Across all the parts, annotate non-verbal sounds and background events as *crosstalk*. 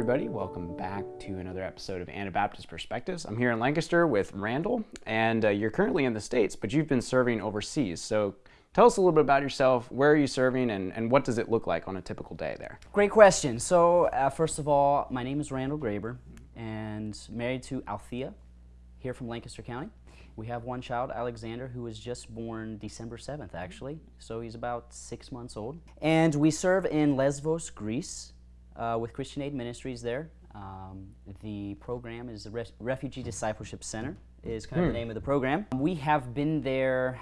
everybody. Welcome back to another episode of Anabaptist Perspectives. I'm here in Lancaster with Randall, and uh, you're currently in the States, but you've been serving overseas. So tell us a little bit about yourself. Where are you serving, and, and what does it look like on a typical day there? Great question. So, uh, first of all, my name is Randall Graber, and married to Althea, here from Lancaster County. We have one child, Alexander, who was just born December 7th, actually. So he's about six months old. And we serve in Lesvos, Greece, uh, with Christian Aid Ministries there. Um, the program is the Re Refugee Discipleship Center, is kind of the name of the program. We have been there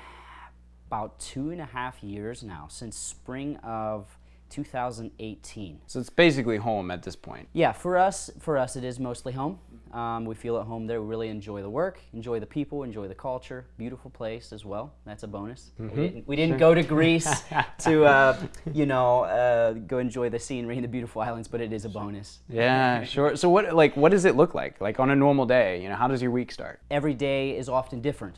about two and a half years now, since spring of 2018. So it's basically home at this point. Yeah, for us, for us, it is mostly home. Um, we feel at home there. We really enjoy the work, enjoy the people, enjoy the culture. Beautiful place as well. That's a bonus. We didn't, we didn't go to Greece *laughs* to, uh, you know, uh, go enjoy the scenery and the beautiful islands, but it is a bonus. Yeah, *laughs* sure. So what like what does it look like? Like on a normal day, you know, how does your week start? Every day is often different.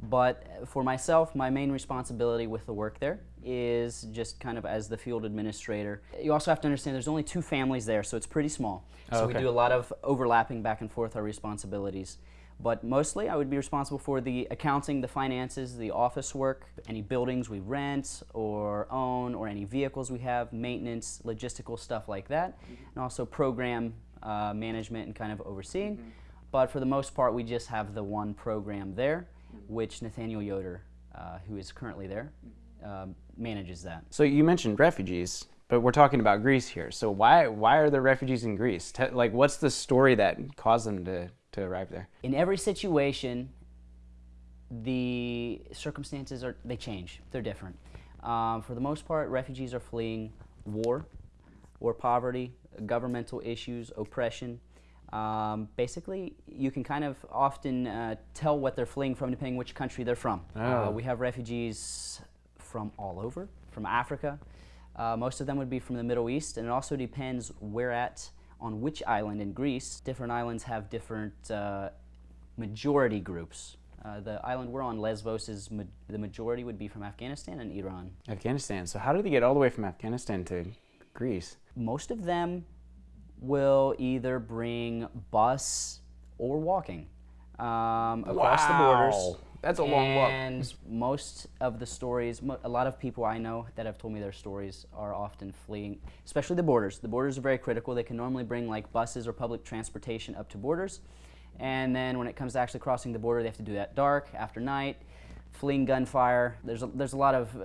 But for myself, my main responsibility with the work there is just kind of as the field administrator. You also have to understand there's only two families there, so it's pretty small. So Okay. we do a lot of overlapping back and forth our responsibilities. But mostly I would be responsible for the accounting, the finances, the office work, any buildings we rent or own, or any vehicles we have, maintenance, logistical stuff like that, and also program uh, management and kind of overseeing. But for the most part, we just have the one program there, which Nathaniel Yoder, uh, who is currently there, um, manages that. So you mentioned refugees, but we're talking about Greece here. So why why are there refugees in Greece? Te- like what's the story that caused them to, to arrive there? In every situation, the circumstances are they change. They're different. Um, for the most part, refugees are fleeing war, or poverty, governmental issues, oppression. Um, basically, you can kind of often uh, tell what they're fleeing from depending which country they're from. Uh, Oh. we have refugees from all over, from Africa. Uh, most of them would be from the Middle East, and it also depends where at on which island in Greece. Different islands have different uh, majority groups. Uh, the island we're on, Lesbos, is ma- the majority would be from Afghanistan and Iran. Afghanistan. So how did they get all the way from Afghanistan to Greece? Most of them will either bring bus or walking um, across the borders. That's a long walk. And most of the stories, mo- a lot of people I know that have told me their stories are often fleeing, especially the borders. The borders are very critical. They can normally bring like buses or public transportation up to borders. And then when it comes to actually crossing the border, they have to do that dark, after night, fleeing gunfire. There's a, there's a lot of uh,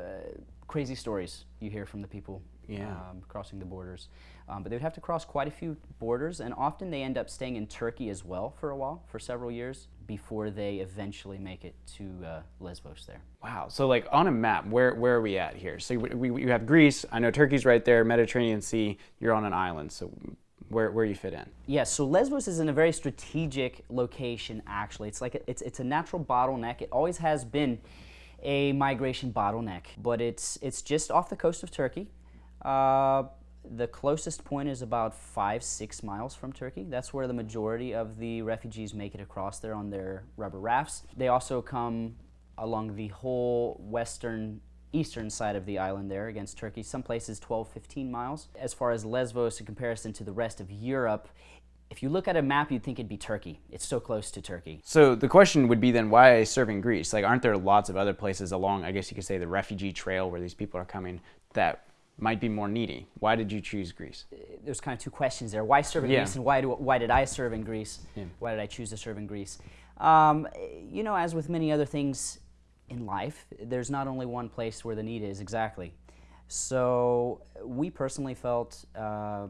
crazy stories you hear from the people Yeah. um, crossing the borders. Um, but they would have to cross quite a few borders, and often they end up staying in Turkey as well for a while, for several years, before they eventually make it to uh, Lesbos there. Wow. So like on a map, where where are we at here? So we, we you have Greece. I know Turkey's right there. Mediterranean Sea. You're on an island. So where where you fit in? Yes, so Lesbos is in a very strategic location, actually. It's like a, it's, it's a natural bottleneck. It always has been a migration bottleneck, but it's, it's just off the coast of Turkey. Uh, the closest point is about five, six miles from Turkey. That's where the majority of the refugees make it across there on their rubber rafts. They also come along the whole western eastern side of the island there against Turkey. Some places 12, 15 miles. As far as Lesbos in comparison to the rest of Europe, if you look at a map, you'd think it'd be Turkey. It's so close to Turkey. So the question would be then, why serve in Greece? Like, aren't there lots of other places along? I guess you could say the refugee trail where these people are coming that might be more needy. Why did you choose Greece? There's kind of two questions there. Why serve in Yeah. Greece and why, do, why did I serve in Greece? Yeah. Why did I choose to serve in Greece? Um, you know, as with many other things in life, there's not only one place where the need is exactly. So we personally felt uh,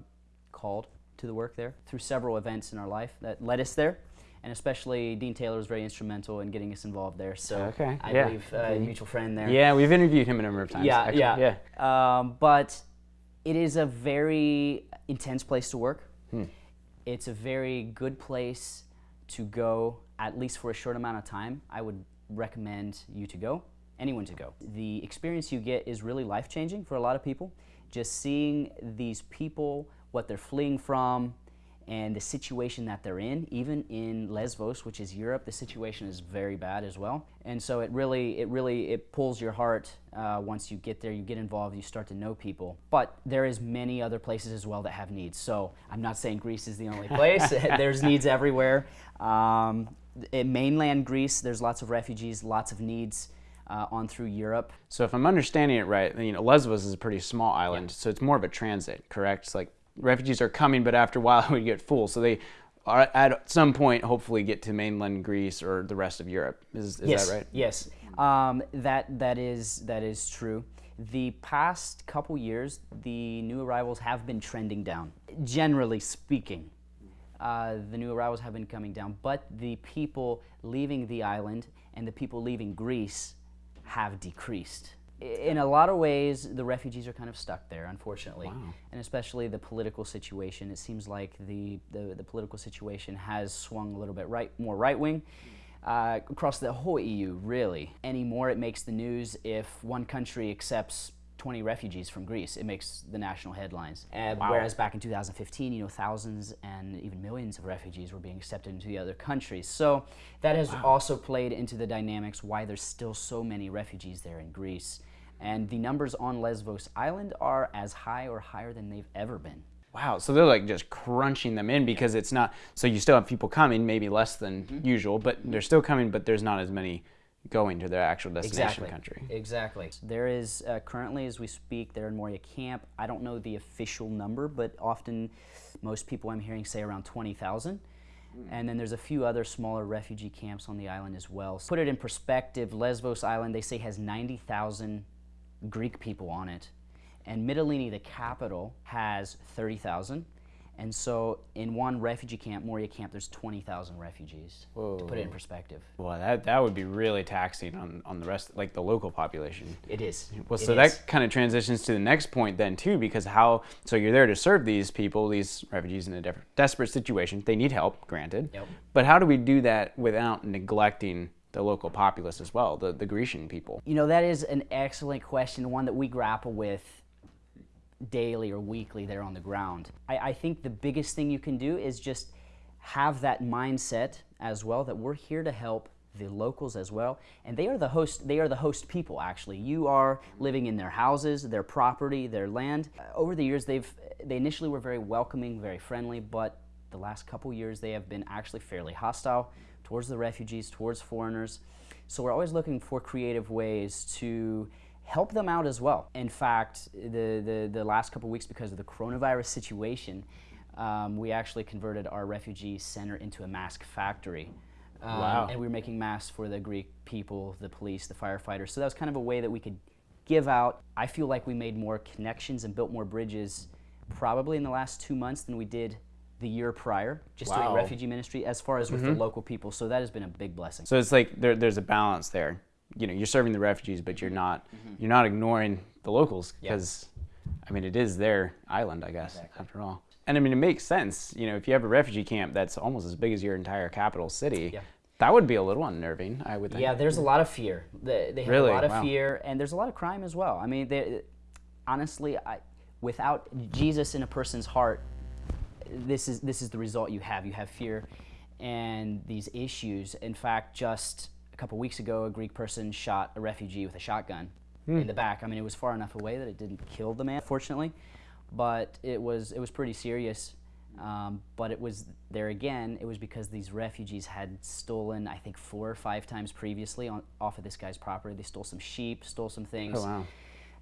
called to the work there through several events in our life that led us there. And especially Dean Taylor was very instrumental in getting us involved there. So Okay, I yeah. believe uh, a mutual friend there. Yeah, we've interviewed him a number of times. Yeah, actually. yeah, yeah. Um, but it is a very intense place to work. Hmm. It's a very good place to go, at least for a short amount of time. I would recommend you to go, anyone to go. The experience you get is really life changing for a lot of people. Just seeing these people, what they're fleeing from, and the situation that they're in. Even in Lesbos, which is Europe, the situation is very bad as well. And so it really, it really, it pulls your heart uh, once you get there. You get involved, you start to know people. But there is many other places as well that have needs. So I'm not saying Greece is the only *laughs* place. *laughs* There's needs everywhere. Um, in mainland Greece, there's lots of refugees, lots of needs. Uh, on through Europe. So if I'm understanding it right, you know, Lesbos is a pretty small island, yeah. so it's more of a transit, correct? It's like refugees are coming, but after a while *laughs* we get full. So they are at some point hopefully get to mainland Greece or the rest of Europe. Is, is yes, that right? Yes, um, that that is that is true. The past couple years, the new arrivals have been trending down. Generally speaking, uh, the new arrivals have been coming down, but the people leaving the island and the people leaving Greece have decreased in a lot of ways, the refugees are kind of stuck there, unfortunately, wow. and especially the political situation. It seems like the, the, the political situation has swung a little bit right, more right wing. Uh, across the whole EU, really. Anymore, it makes the news if one country accepts 20 refugees from Greece. It makes the national headlines. Uh, wow. Whereas back in 2015, you know, thousands and even millions of refugees were being accepted into the other countries. So that has wow. also played into the dynamics why there's still so many refugees there in Greece. And the numbers on Lesbos Island are as high or higher than they've ever been. Wow, so they're like just crunching them in because it's not, so you still have people coming, maybe less than mm-hmm. usual, but they're still coming, but there's not as many going to their actual destination exactly. country. Exactly. There is uh, currently, as we speak, there in Moria camp. I don't know the official number, but often most people I'm hearing say around 20,000. Hmm. And then there's a few other smaller refugee camps on the island as well. So put it in perspective, Lesbos Island, they say has 90,000 Greek people on it. And Mytilene, the capital, has 30,000. And so in one refugee camp, Moria camp, there's 20,000 refugees, Whoa. to put it in perspective. Well, that, that would be really taxing on, on the rest, like the local population. It is. Well, it so is. that kind of transitions to the next point then too, because how, so you're there to serve these people, these refugees in a desperate situation. They need help, granted. Yep. But how do we do that without neglecting the local populace as well, the, the Grecian people? You know, that is an excellent question, one that we grapple with daily or weekly there on the ground. I, I think the biggest thing you can do is just have that mindset as well that we're here to help the locals as well and they are the host they are the host people actually you are living in their houses their property their land uh, over the years they've they initially were very welcoming very friendly but the last couple years they have been actually fairly hostile towards the refugees, towards foreigners. So we're always looking for creative ways to help them out as well. In fact, the, the, the last couple weeks, because of the coronavirus situation, um, we actually converted our refugee center into a mask factory. Um, wow. And we were making masks for the Greek people, the police, the firefighters. So that was kind of a way that we could give out. I feel like we made more connections and built more bridges probably in the last two months than we did the year prior, just wow. doing refugee ministry, as far as with mm-hmm. the local people. So that has been a big blessing. So it's like there, there's a balance there. You know, you're serving the refugees, but you're not mm-hmm. you're not ignoring the locals because. I mean, it is their island, I guess, exactly. after all. And I mean, it makes sense. You know, if you have a refugee camp that's almost as big as your entire capital city. Yeah. That would be a little unnerving, I would think. Yeah, there's a lot of fear. They, they have really? a lot of wow. fear, and there's a lot of crime as well. I mean, they, honestly, I, without Jesus in a person's heart, this is this is the result you have. You have fear and these issues. In fact, just a couple weeks ago, a Greek person shot a refugee with a shotgun hmm. in the back. I mean, it was far enough away that it didn't kill the man, fortunately, but it was it was pretty serious. Um, but it was there again. It was because these refugees had stolen, I think, four or five times previously on, off of this guy's property. They stole some sheep, stole some things. Oh wow!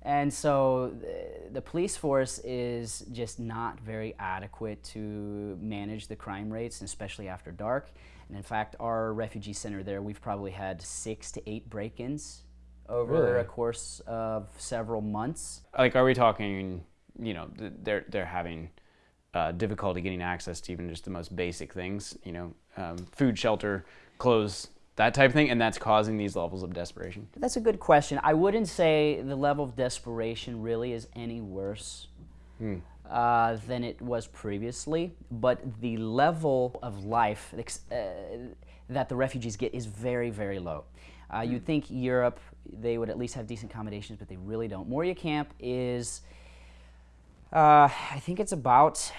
And so the, the, police force is just not very adequate to manage the crime rates, especially after dark. And in fact, our refugee center there, we've probably had six to eight break-ins over really? a course of several months. Like, are we talking, you know, they're, they're having uh, difficulty getting access to even just the most basic things, you know, um, food, shelter, clothes, that type of thing, and that's causing these levels of desperation? That's a good question. I wouldn't say the level of desperation really is any worse hmm. uh, than it was previously, but the level of life uh, that the refugees get is very, very low. Uh, you'd think Europe, they would at least have decent accommodations, but they really don't. Moria Camp is, uh, I think it's about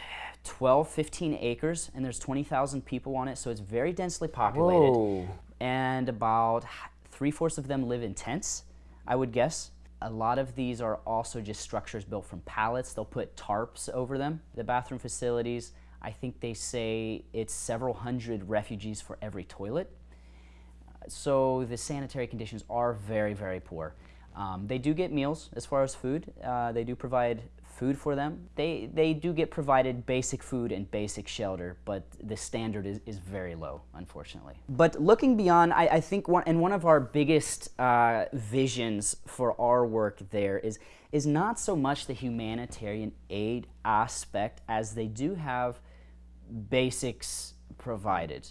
12, 15 acres, and there's 20,000 people on it, so it's very densely populated. Whoa. And about three fourths of them live in tents, I would guess. A lot of these are also just structures built from pallets. They'll put tarps over them. The bathroom facilities, I think they say it's several hundred refugees for every toilet. So the sanitary conditions are very, very poor. Um, they do get meals as far as food. Uh, they do provide food for them. They, they do get provided basic food and basic shelter, but the standard is, is very low, unfortunately. But looking beyond, I, I think one, and one of our biggest uh, visions for our work there is, is not so much the humanitarian aid aspect as they do have basics provided.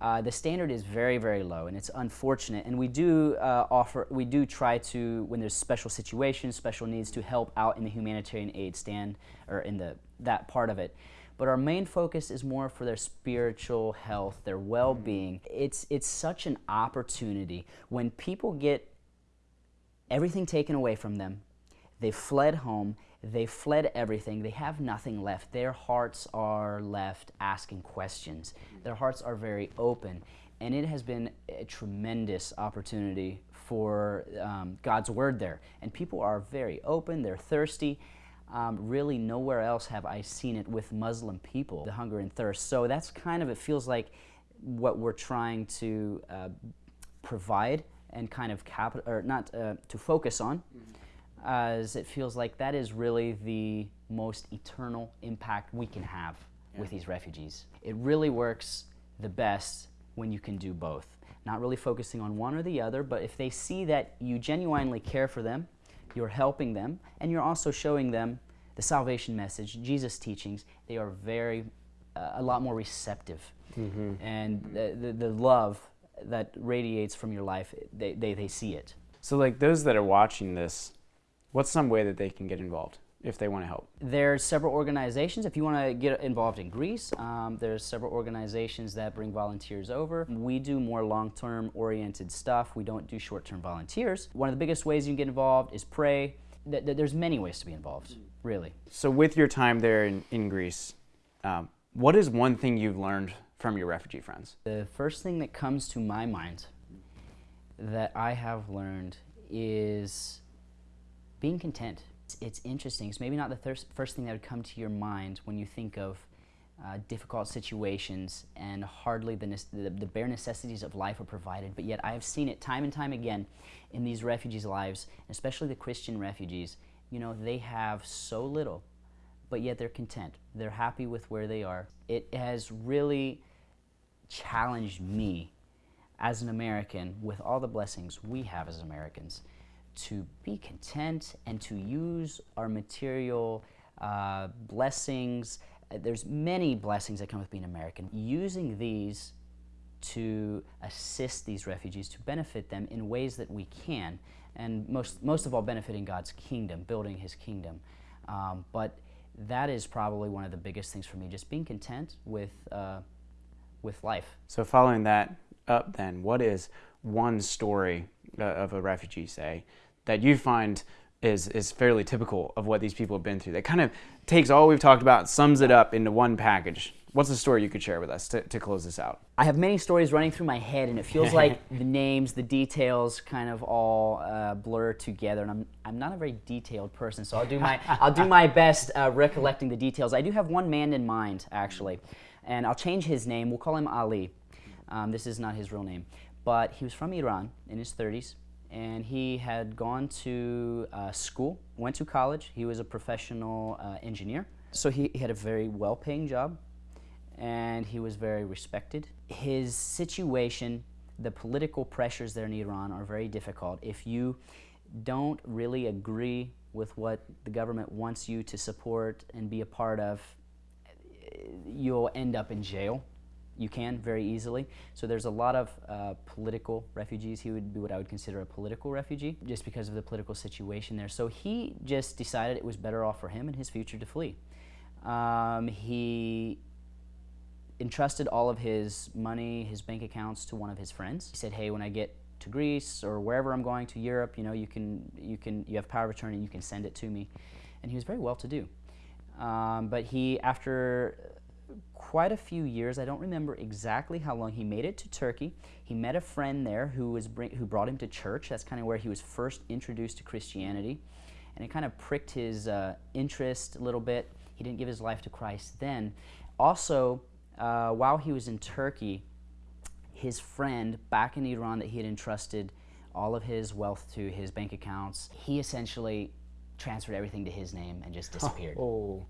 Uh, the standard is very, very low, and it's unfortunate. And we do uh, offer, we do try to, when there's special situations, special needs, to help out in the humanitarian aid stand or in the that part of it. But our main focus is more for their spiritual health, their well-being. It's it's such an opportunity when people get everything taken away from them. They fled home they fled everything. They have nothing left. Their hearts are left asking questions. Their hearts are very open. And it has been a tremendous opportunity for um, God's Word there. And people are very open, they're thirsty. Um, really, nowhere else have I seen it with Muslim people, the hunger and thirst. So that's kind of, it feels like what we're trying to uh, provide and kind of capital, or not uh, to focus on. Mm -hmm as it feels like that is really the most eternal impact we can have yeah. with these refugees. It really works the best when you can do both. Not really focusing on one or the other, but if they see that you genuinely care for them, you're helping them, and you're also showing them the salvation message, Jesus' teachings, they are very, uh, a lot more receptive. Mm -hmm. And the, the, the, love that radiates from your life, they, they, they see it. So like those that are watching this, What's some way that they can get involved if they want to help? There's several organizations. If you want to get involved in Greece, um, there's several organizations that bring volunteers over. We do more long-term oriented stuff. We don't do short-term volunteers. One of the biggest ways you can get involved is pray. There's many ways to be involved, really. So with your time there in, in Greece, um, what is one thing you've learned from your refugee friends? The first thing that comes to my mind that I have learned is being content. It's, it's interesting. It's maybe not the first thing that would come to your mind when you think of uh, difficult situations and hardly the, the, the, bare necessities of life are provided, but yet I have seen it time and time again in these refugees' lives, especially the Christian refugees. You know, they have so little, but yet they're content. They're happy with where they are. It has really challenged me as an American with all the blessings we have as Americans to be content and to use our material uh, blessings. Uh, there's many blessings that come with being American. Using these to assist these refugees, to benefit them in ways that we can, and most, most of all benefiting God's kingdom, building His kingdom. Um, but that is probably one of the biggest things for me, just being content with, uh, with life. So following that up then, what is one story uh, of a refugee, say, that you find is, is fairly typical of what these people have been through. That kind of takes all we've talked about, sums it up into one package. What's a story you could share with us to, to close this out? I have many stories running through my head, and it feels like *laughs* the names, the details, kind of all uh, blur together. And I'm, I'm not a very detailed person, so I'll do my *laughs* I'll do my best uh, recollecting the details. I do have one man in mind, actually, and I'll change his name. We'll call him Ali. Um, this is not his real name, but he was from Iran in his 30s and he had gone to uh, school, went to college. He was a professional uh, engineer. So he, he, had a very well-paying job, and he was very respected. His situation, the political pressures there in Iran are very difficult. If you don't really agree with what the government wants you to support and be a part of, you'll end up in jail you can very easily. So there's a lot of uh, political refugees. He would be what I would consider a political refugee just because of the political situation there. So he just decided it was better off for him and his future to flee. Um, he entrusted all of his money, his bank accounts to one of his friends. He said, hey, when I get to Greece or wherever I'm going to Europe, you know, you can, you can, you have power of attorney, you can send it to me. And he was very well to do. Um, but he, after quite a few years, I don't remember exactly how long, he made it to Turkey. He met a friend there who, was bring, who brought him to church. That's kind of where he was first introduced to Christianity. And it kind of pricked his uh, interest a little bit. He didn't give his life to Christ then. Also, uh, while he was in Turkey, his friend back in Iran that he had entrusted all of his wealth to his bank accounts, he essentially transferred everything to his name and just disappeared. Oh.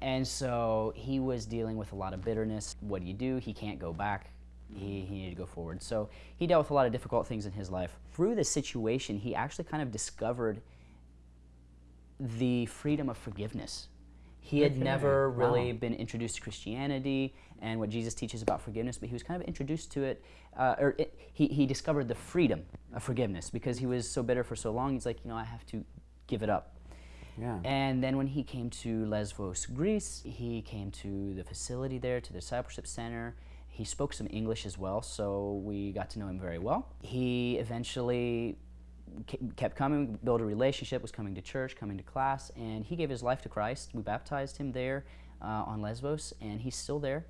And so he was dealing with a lot of bitterness. What do you do? He can't go back. He, he needed to go forward. So he dealt with a lot of difficult things in his life. Through this situation, he actually kind of discovered the freedom of forgiveness. He had never really Wow. been introduced to Christianity and what Jesus teaches about forgiveness, but he was kind of introduced to it, uh, or it, he, he discovered the freedom of forgiveness because he was so bitter for so long. He's like, you know, I have to give it up. Yeah. And then when he came to Lesvos, Greece, he came to the facility there, to the discipleship center. He spoke some English as well, so we got to know him very well. He eventually kept coming, built a relationship, was coming to church, coming to class, and he gave his life to Christ. We baptized him there uh, on Lesbos, and he's still there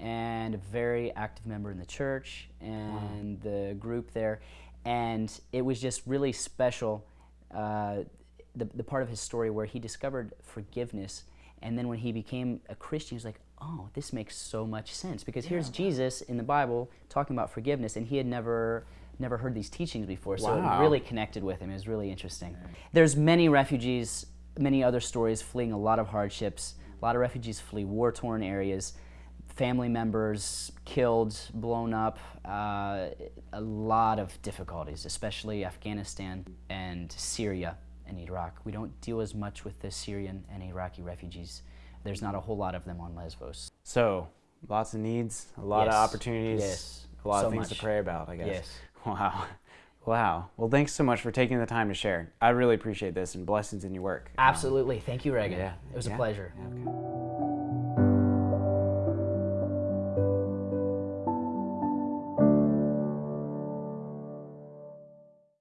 and a very active member in the church and the group there. And it was just really special, uh, the, the part of his story where he discovered forgiveness. And then when he became a Christian, he was like, oh, this makes so much sense. Because here's Jesus in the Bible talking about forgiveness, and he had never never heard these teachings before. So Wow. it really connected with him. It was really interesting. There's many refugees, many other stories fleeing a lot of hardships. A lot of refugees flee war-torn areas family members killed, blown up, uh, a lot of difficulties, especially Afghanistan and Syria and Iraq. We don't deal as much with the Syrian and Iraqi refugees. There's not a whole lot of them on Lesbos. So, lots of needs, a lot of opportunities, Yes. a lot So of things much. to pray about, I guess. Yes. *laughs* Wow. Wow. Well, thanks so much for taking the time to share. I really appreciate this and blessings in your work. Um, Absolutely. Thank you, Reagan. yeah. It was Yeah. a pleasure. yeah, okay.